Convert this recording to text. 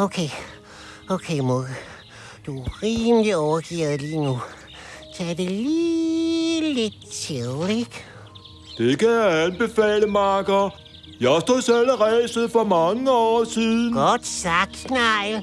Okay. Okay, Mugge. Du er rimelig overgivet lige nu. Tag det lige lidt chill, ikke? Det kan jeg anbefale, Marker. Jeg stod selv ræset for mange år siden. Godt sagt, Snegl.